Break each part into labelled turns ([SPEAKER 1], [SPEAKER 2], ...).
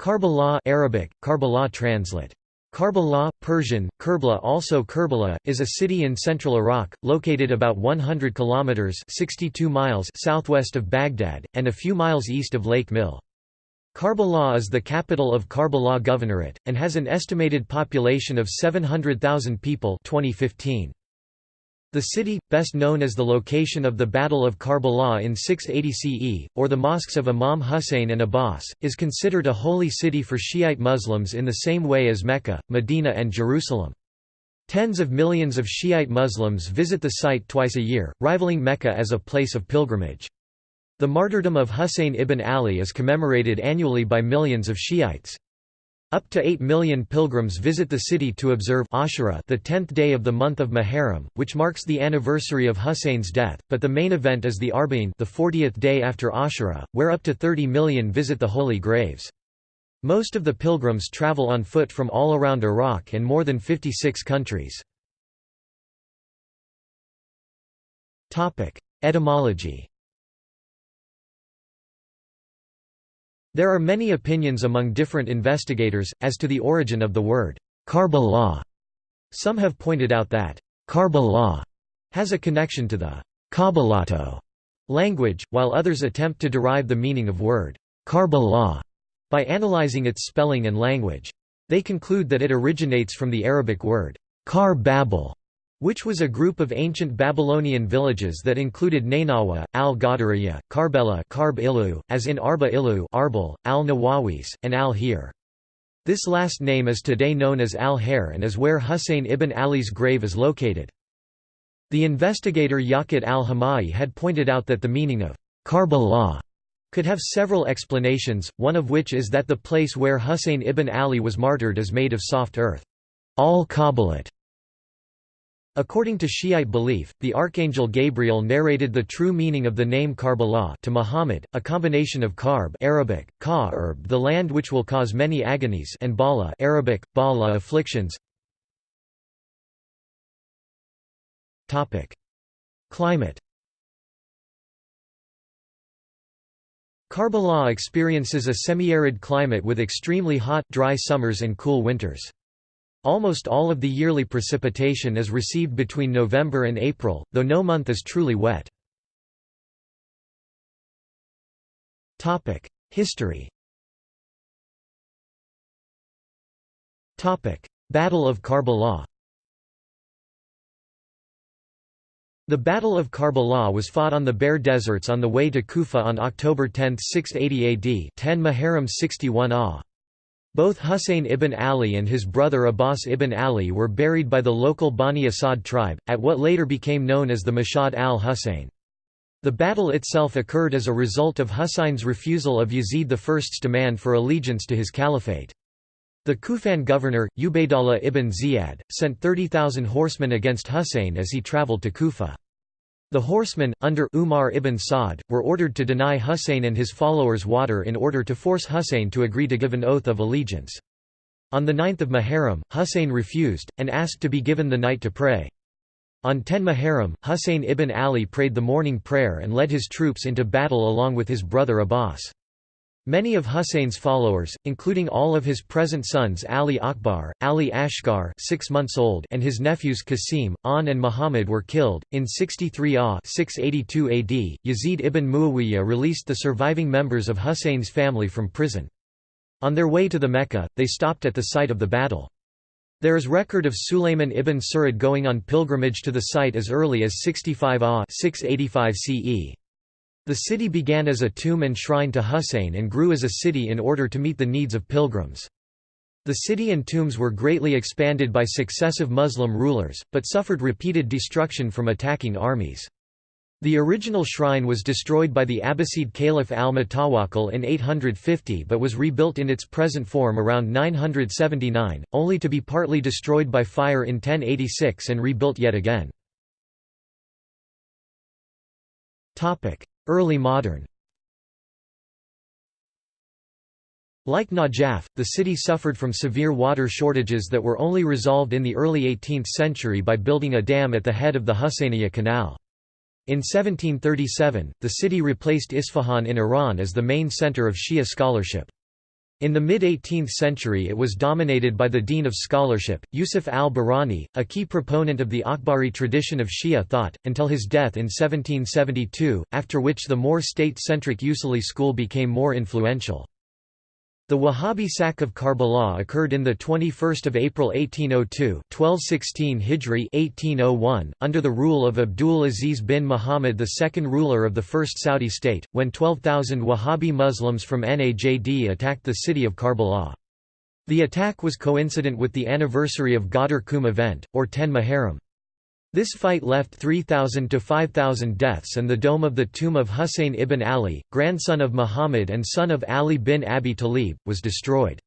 [SPEAKER 1] Karbala Arabic, Karbala translate. Karbala, Persian, Kerbala also Kerbala, is a city in central Iraq, located about 100 kilometers 62 miles southwest of Baghdad, and a few miles east of Lake Milh. Karbala is the capital of Karbala Governorate, and has an estimated population of 700,000 people 2015. The city, best known as the location of the Battle of Karbala in 680 CE, or the mosques of Imam Hussein and Abbas, is considered a holy city for Shiite Muslims in the same way as Mecca, Medina and Jerusalem. Tens of millions of Shiite Muslims visit the site twice a year, rivaling Mecca as a place of pilgrimage. The martyrdom of Husayn ibn Ali is commemorated annually by millions of Shiites. Up to 8 million pilgrims visit the city to observe Ashura the 10th day of the month of Muharram, which marks the anniversary of Husayn's death, but the main event is the Arba'in the 40th day after Ashura, where up to 30 million visit the holy graves. Most of the pilgrims travel on foot from all around Iraq and more than 56 countries. Etymology There are many opinions among different investigators, as to the origin of the word Karbala. Some have pointed out that Karbala has a connection to the Kabalato language, while others attempt to derive the meaning of word Karbala by analyzing its spelling and language. They conclude that it originates from the Arabic word Kar Babel, which was a group of ancient Babylonian villages that included Nainawa, al-Qadariyya, Karbela Karb Ilu, as in Arba Ilu Arbel, al-Nawawis, and al-Hir. This last name is today known as al-Hair and is where Husayn ibn Ali's grave is located. The investigator Yaqut al-Hamawi had pointed out that the meaning of Karbala could have several explanations, one of which is that the place where Husayn ibn Ali was martyred is made of soft earth. Al-Kabalat According to Shiite belief, the archangel Gabriel narrated the true meaning of the name Karbala to Muhammad, a combination of Karb Arabic, ka the land which will cause many agonies and Bala Arabic, Bala afflictions. Climate Karbala experiences a semi-arid climate with extremely hot, dry summers and cool winters. Almost all of the yearly precipitation is received between November and April, though no month is truly wet. History Battle of Karbala The Battle of Karbala was fought on the Bare Deserts on the way to Kufa on October 10, 680 AD 10 Muharram 61 AH. Both Husayn ibn Ali and his brother Abbas ibn Ali were buried by the local Bani Asad tribe, at what later became known as the Mashhad al-Husayn. The battle itself occurred as a result of Husayn's refusal of Yazid I's demand for allegiance to his caliphate. The Kufan governor, Ubaydallah ibn Ziyad, sent 30,000 horsemen against Husayn as he travelled to Kufa. The horsemen, under Umar ibn Sa'd, were ordered to deny Husayn and his followers water in order to force Husayn to agree to give an oath of allegiance. On the 9th of Muharram, Husayn refused, and asked to be given the night to pray. On 10 Muharram, Husayn ibn Ali prayed the morning prayer and led his troops into battle along with his brother Abbas. Many of Husayn's followers, including all of his present sons Ali Akbar, Ali Asghar 6 months old and his nephews Qasim, An and Muhammad were killed. In 63 AH 682 AD, Yazid ibn Muawiyah released the surviving members of Husayn's family from prison. On their way to the Mecca, they stopped at the site of the battle. There is record of Sulayman ibn Surad going on pilgrimage to the site as early as 65 AH 685 CE. The city began as a tomb and shrine to Husayn and grew as a city in order to meet the needs of pilgrims. The city and tombs were greatly expanded by successive Muslim rulers, but suffered repeated destruction from attacking armies. The original shrine was destroyed by the Abbasid Caliph al-Mutawakkil in 850 but was rebuilt in its present form around 979, only to be partly destroyed by fire in 1086 and rebuilt yet again. Early modern Like Najaf, the city suffered from severe water shortages that were only resolved in the early 18th century by building a dam at the head of the Husainiya Canal. In 1737, the city replaced Isfahan in Iran as the main center of Shia scholarship. In the mid-18th century it was dominated by the dean of scholarship, Yusuf al-Bahrani, a key proponent of the Akhbari tradition of Shia thought, until his death in 1772, after which the more state-centric Usuli school became more influential. The Wahhabi sack of Karbala occurred in the 21st of April 1802, 1216 Hijri 1801, under the rule of Abdul Aziz bin Muhammad, the second ruler of the first Saudi state, when 12,000 Wahhabi Muslims from Najd attacked the city of Karbala. The attack was coincident with the anniversary of Ghadir Khumm event, or 10 Muharram. This fight left 3,000 to 5,000 deaths and the dome of the tomb of Husayn ibn Ali, grandson of Muhammad and son of Ali bin Abi Talib, was destroyed.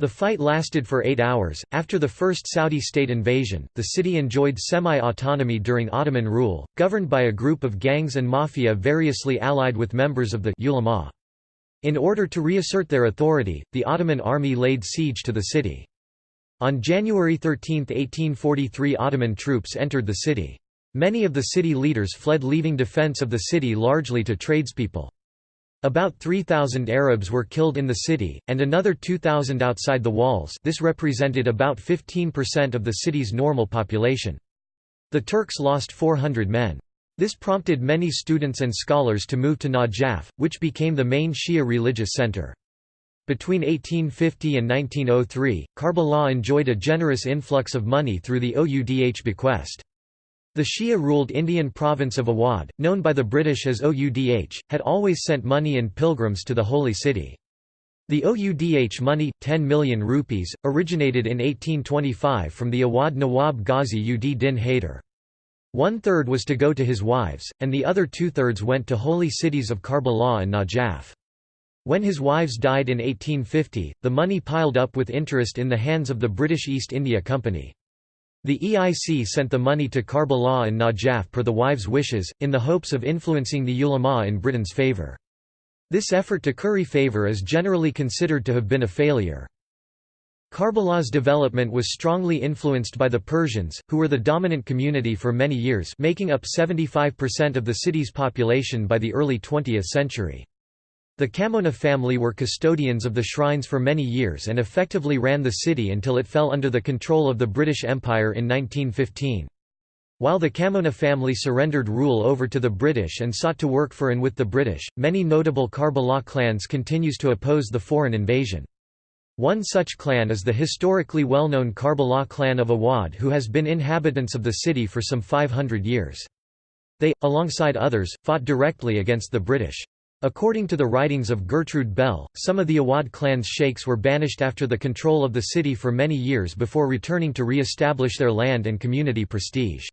[SPEAKER 1] The fight lasted for eight hours. After the first Saudi state invasion, the city enjoyed semi autonomy during Ottoman rule, governed by a group of gangs and mafia variously allied with members of the ulama. In order to reassert their authority, the Ottoman army laid siege to the city. On January 13, 1843 Ottoman troops entered the city. Many of the city leaders fled leaving defense of the city largely to tradespeople. About 3,000 Arabs were killed in the city, and another 2,000 outside the walls this represented about 15% of the city's normal population. The Turks lost 400 men. This prompted many students and scholars to move to Najaf, which became the main Shia religious center. Between 1850 and 1903, Karbala enjoyed a generous influx of money through the Oudh bequest. The Shia-ruled Indian province of Awadh, known by the British as Oudh, had always sent money and pilgrims to the holy city. The Oudh money, 10 million rupees, originated in 1825 from the Awadh Nawab Ghazi ud Din Haider. One-third was to go to his wives, and the other two-thirds went to holy cities of Karbala and Najaf. When his wives died in 1850, the money piled up with interest in the hands of the British East India Company. The EIC sent the money to Karbala and Najaf per the wives' wishes, in the hopes of influencing the ulama in Britain's favour. This effort to curry favour is generally considered to have been a failure. Karbala's development was strongly influenced by the Persians, who were the dominant community for many years making up 75% of the city's population by the early 20th century. The Kamona family were custodians of the shrines for many years and effectively ran the city until it fell under the control of the British Empire in 1915. While the Kamona family surrendered rule over to the British and sought to work for and with the British, many notable Karbala clans continues to oppose the foreign invasion. One such clan is the historically well-known Karbala clan of Awad who has been inhabitants of the city for some 500 years. They, alongside others, fought directly against the British. According to the writings of Gertrude Bell, some of the Awad clan's sheikhs were banished after the control of the city for many years before returning to re-establish their land and community prestige.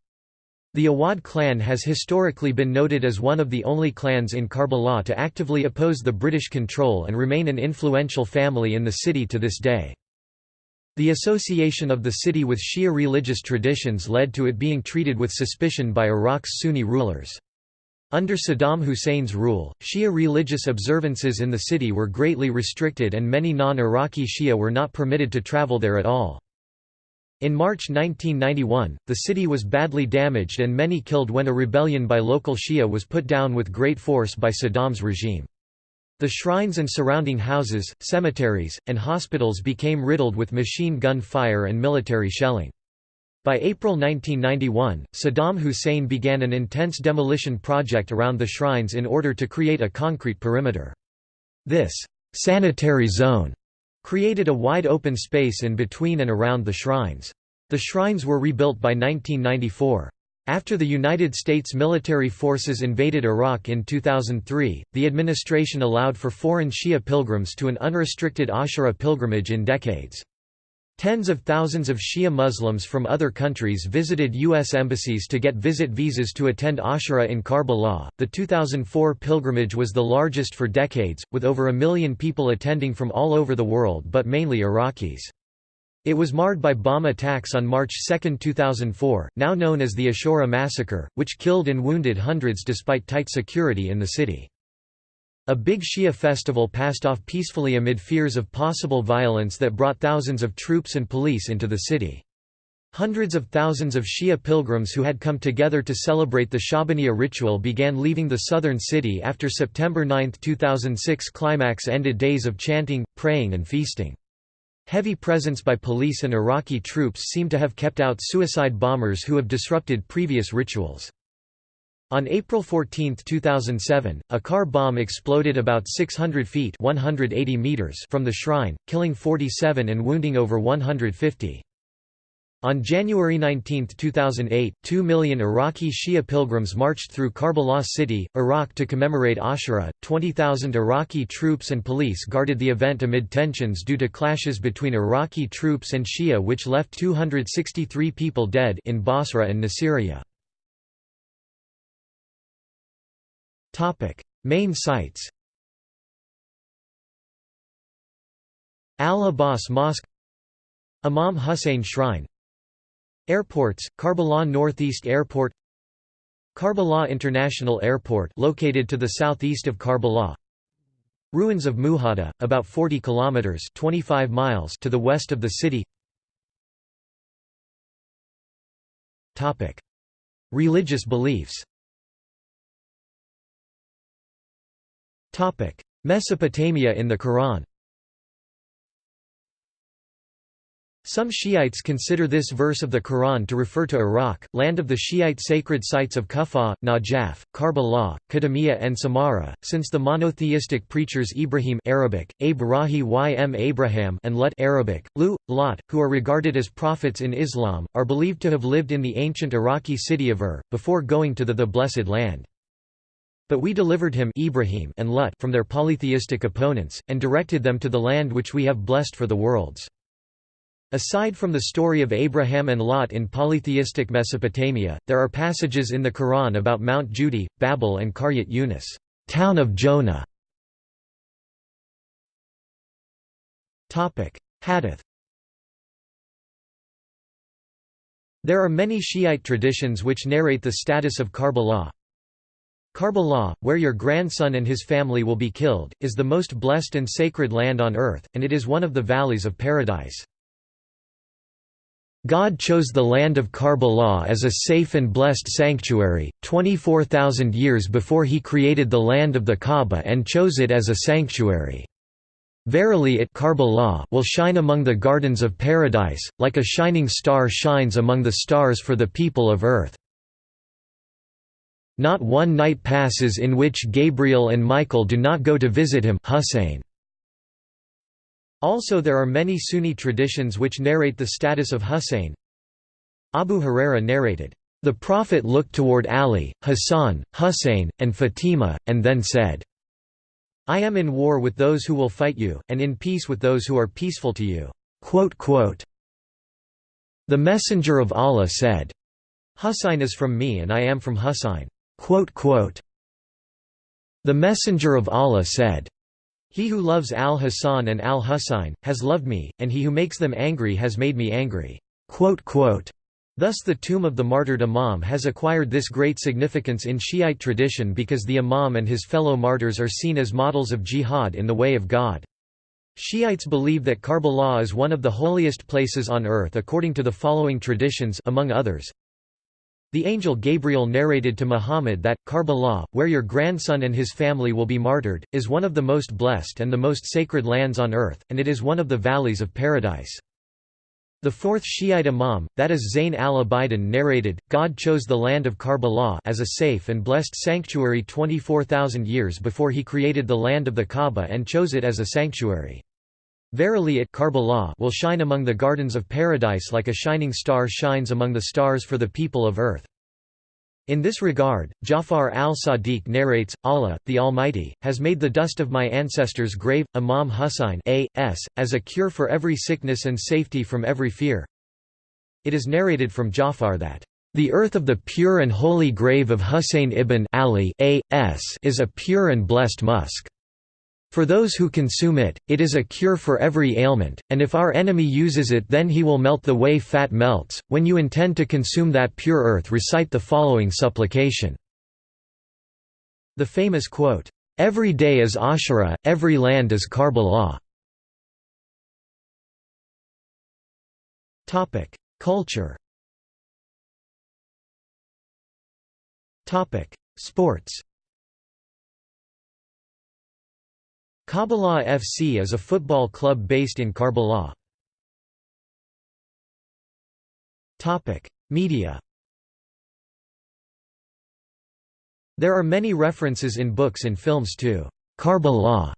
[SPEAKER 1] The Awad clan has historically been noted as one of the only clans in Karbala to actively oppose the British control and remain an influential family in the city to this day. The association of the city with Shia religious traditions led to it being treated with suspicion by Iraq's Sunni rulers. Under Saddam Hussein's rule, Shia religious observances in the city were greatly restricted and many non-Iraqi Shia were not permitted to travel there at all. In March 1991, the city was badly damaged and many killed when a rebellion by local Shia was put down with great force by Saddam's regime. The shrines and surrounding houses, cemeteries, and hospitals became riddled with machine gun fire and military shelling. By April 1991, Saddam Hussein began an intense demolition project around the shrines in order to create a concrete perimeter. This «sanitary zone» created a wide open space in between and around the shrines. The shrines were rebuilt by 1994. After the United States military forces invaded Iraq in 2003, the administration allowed for foreign Shia pilgrims to an unrestricted Ashura pilgrimage in decades. Tens of thousands of Shia Muslims from other countries visited U.S. embassies to get visit visas to attend Ashura in Karbala. The 2004 pilgrimage was the largest for decades, with over a million people attending from all over the world but mainly Iraqis. It was marred by bomb attacks on March 2, 2004, now known as the Ashura massacre, which killed and wounded hundreds despite tight security in the city. A big Shia festival passed off peacefully amid fears of possible violence that brought thousands of troops and police into the city. Hundreds of thousands of Shia pilgrims who had come together to celebrate the Shabaniya ritual began leaving the southern city after September 9, 2006 climax ended days of chanting, praying and feasting. Heavy presence by police and Iraqi troops seem to have kept out suicide bombers who have disrupted previous rituals. On April 14, 2007, a car bomb exploded about 600 feet 180 meters from the shrine, killing 47 and wounding over 150. On January 19, 2008, two million Iraqi Shia pilgrims marched through Karbala city, Iraq to commemorate Ashura. 20,000 Iraqi troops and police guarded the event amid tensions due to clashes between Iraqi troops and Shia which left 263 people dead in Basra and Nasiriyah. Main sites Al-Abbas Mosque Imam Hussein Shrine Airports, Karbala Northeast Airport Karbala International Airport located to the southeast of Karbala. Ruins of Muhada, about 40 kilometers 25 miles to the west of the city. Topic. Religious beliefs Mesopotamia in the Quran Some Shiites consider this verse of the Quran to refer to Iraq, land of the Shiite sacred sites of Kufa, Najaf, Karbala, Kadamiyya and Samarra, since the monotheistic preachers Ibrahim Arabic, Abrahi ym Abraham and Lut Arabic, Lu, Lot, who are regarded as prophets in Islam, are believed to have lived in the ancient Iraqi city of Ur, before going to the, the Blessed Land. But we delivered him Ibrahim and Lut from their polytheistic opponents, and directed them to the land which we have blessed for the worlds. Aside from the story of Abraham and Lot in polytheistic Mesopotamia, there are passages in the Quran about Mount Judi, Babel and Qaryat Yunus town of Jonah". Hadith There are many Shiite traditions which narrate the status of Karbala. Karbala, where your grandson and his family will be killed, is the most blessed and sacred land on earth, and it is one of the valleys of paradise. God chose the land of Karbala as a safe and blessed sanctuary, 24,000 years before he created the land of the Kaaba and chose it as a sanctuary. Verily it Karbala will shine among the gardens of paradise, like a shining star shines among the stars for the people of earth. Not one night passes in which Gabriel and Michael do not go to visit him Hussein. Also there are many Sunni traditions which narrate the status of Husayn. Abu Huraira narrated, "...the Prophet looked toward Ali, Hassan, Husayn, and Fatima, and then said, I am in war with those who will fight you, and in peace with those who are peaceful to you." The Messenger of Allah said, Husayn is from me and I am from Husayn. The Messenger of Allah said, he who loves al-Hasan and al-Husayn, has loved me, and he who makes them angry has made me angry." Thus the tomb of the martyred Imam has acquired this great significance in Shiite tradition because the Imam and his fellow martyrs are seen as models of jihad in the way of God. Shiites believe that Karbala is one of the holiest places on earth according to the following traditions among others. The angel Gabriel narrated to Muhammad that, Karbala, where your grandson and his family will be martyred, is one of the most blessed and the most sacred lands on earth, and it is one of the valleys of paradise. The fourth Shiite Imam, that is Zayn al-Abidin narrated, God chose the land of Karbala as a safe and blessed sanctuary 24,000 years before he created the land of the Kaaba and chose it as a sanctuary. Verily it will shine among the gardens of paradise like a shining star shines among the stars for the people of earth. In this regard, Jafar al-Sadiq narrates, Allah, the Almighty, has made the dust of my ancestors' grave, Imam Husayn a.s., as a cure for every sickness and safety from every fear. It is narrated from Jafar that, "...the earth of the pure and holy grave of Husayn ibn Ali a.s. is a pure and blessed musk." For those who consume it, it is a cure for every ailment, and if our enemy uses it then he will melt the way fat melts. When you intend to consume that pure earth recite the following supplication." The famous quote, "'Every day is Ashura, every land is Karbala'". Culture Sports Karbala FC is a football club based in Karbala. Media There are many references in books and films to Karbala,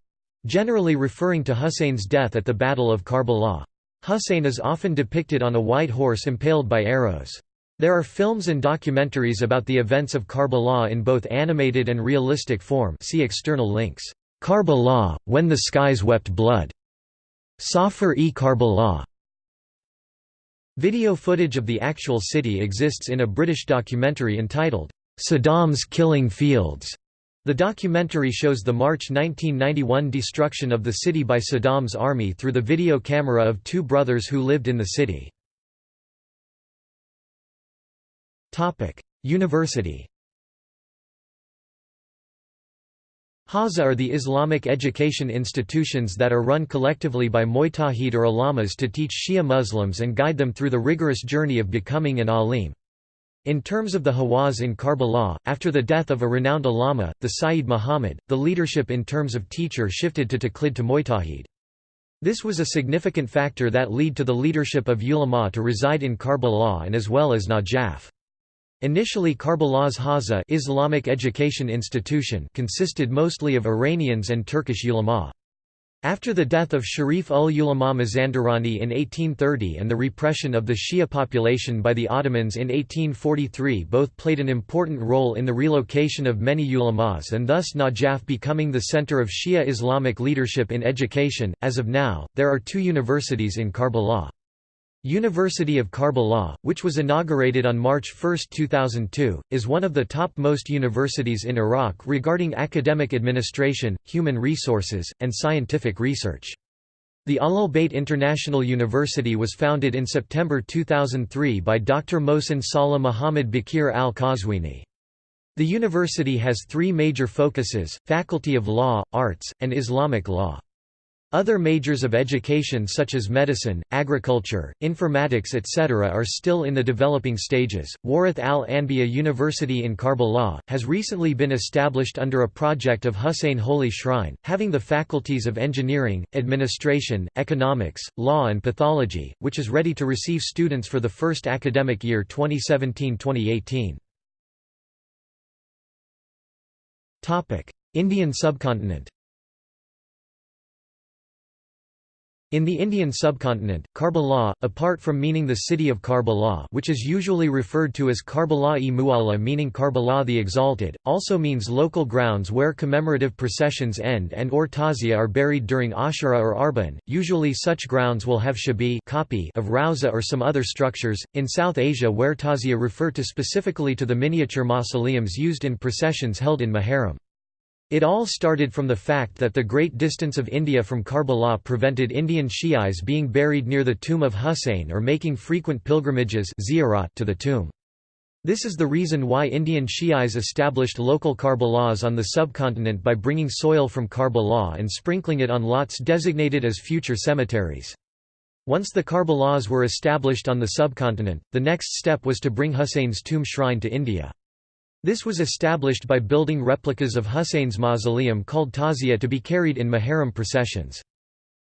[SPEAKER 1] generally referring to Hussein's death at the Battle of Karbala. Hussein is often depicted on a white horse impaled by arrows. There are films and documentaries about the events of Karbala in both animated and realistic form see external links. Karbala, When the Skies Wept Blood. Safar-e Karbala. Video footage of the actual city exists in a British documentary entitled, Saddam's Killing Fields. The documentary shows the March 1991 destruction of the city by Saddam's army through the video camera of two brothers who lived in the city. University Hawza are the Islamic education institutions that are run collectively by Mujtahid or ulamas to teach Shia Muslims and guide them through the rigorous journey of becoming an alim. In terms of the Hawza in Karbala, after the death of a renowned ulama, the Sayyid Muhammad, the leadership in terms of teacher shifted to Taqlid to Mujtahid. This was a significant factor that led to the leadership of ulama to reside in Karbala and as well as Najaf. Initially Karbala's Hawza Islamic education institution consisted mostly of Iranians and Turkish ulama. After the death of Sharif ul-Ulama Mazandarani in 1830 and the repression of the Shia population by the Ottomans in 1843 both played an important role in the relocation of many ulamas and thus Najaf becoming the center of Shia Islamic leadership in education. As of now, there are two universities in Karbala. University of Karbala, which was inaugurated on March 1, 2002, is one of the top-most universities in Iraq regarding academic administration, human resources, and scientific research. The Ahlul Bayt International University was founded in September 2003 by Dr. Mohsen Salah Muhammad Bakir al-Qazwini. The university has three major focuses, Faculty of Law, Arts, and Islamic Law. Other majors of education such as medicine, agriculture, informatics etc. are still in the developing stages. Warith al-Anbiya University in Karbala, has recently been established under a project of Hussein Holy Shrine, having the faculties of engineering, administration, economics, law and pathology, which is ready to receive students for the first academic year 2017-2018. Indian subcontinent In the Indian subcontinent, Karbala, apart from meaning the city of Karbala which is usually referred to as Karbala-e Mu'alla meaning Karbala the Exalted, also means local grounds where commemorative processions end and or tazia are buried during Ashura or Arban. Usually such grounds will have shabi copy of rauza or some other structures. In South Asia where tazia refer to specifically to the miniature mausoleums used in processions held in Muharram. It all started from the fact that the great distance of India from Karbala prevented Indian Shi'is being buried near the tomb of Husayn or making frequent pilgrimages to the tomb. This is the reason why Indian Shi'is established local Karbalas on the subcontinent by bringing soil from Karbala and sprinkling it on lots designated as future cemeteries. Once the Karbalas were established on the subcontinent, the next step was to bring Husayn's tomb shrine to India. This was established by building replicas of Hussein's mausoleum called tazia to be carried in Muharram processions.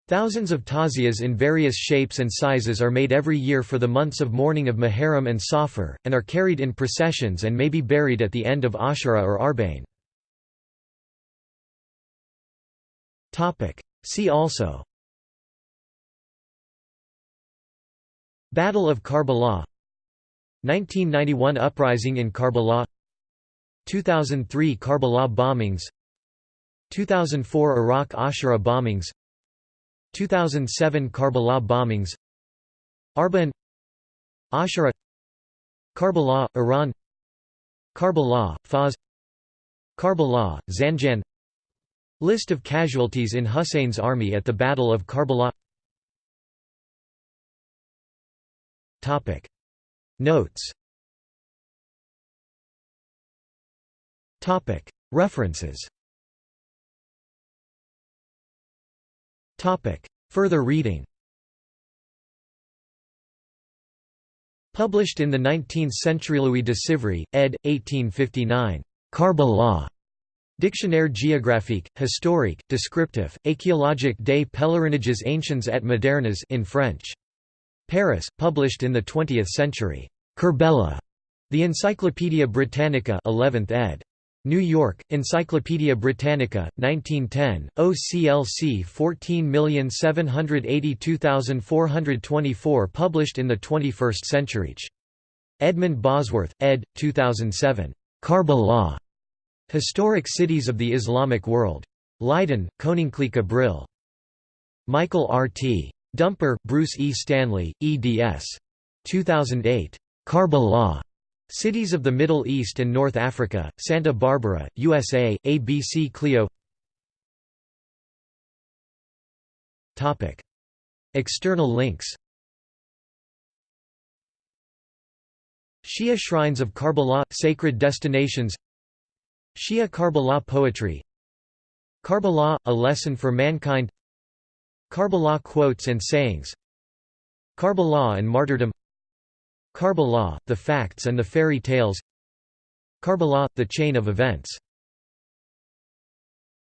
[SPEAKER 1] Thousands of tazias in various shapes and sizes are made every year for the months of mourning of Muharram and Safar, and are carried in processions and may be buried at the end of Ashura or Arbain. See also Battle of Karbala 1991 Uprising in Karbala 2003 Karbala bombings 2004 Iraq Ashura bombings 2007 Karbala bombings Arban Ashura Karbala, Iran Karbala, Fars Karbala, Zanjan. List of casualties in Hussein's army at the Battle of Karbala. Notes References Further reading Published in the 19th century Louis de Sivry, ed. 1859. Karbala. Dictionnaire géographique, historique, descriptif, archéologique des pèlerinages anciens et modernes in French. Paris, published in the 20th century. Kerbella. The Encyclopædia Britannica 11th ed. New York, Encyclopædia Britannica, 1910, OCLC 14782424 published in the 21st century. Edmund Bosworth, ed. 2007. Karbala. Historic Cities of the Islamic World. Leiden, Koninklijke Brill. Michael R. T. Dumper, Bruce E. Stanley, eds. 2008. Karbala. Cities of the Middle East and North Africa, Santa Barbara, USA, ABC Clio. External links. Shia Shrines of Karbala – Sacred Destinations. Shia Karbala Poetry. Karbala – A Lesson for Mankind. Karbala Quotes and Sayings. Karbala and Martyrdom Karbala, the facts and the fairy tales. Karbala, the chain of events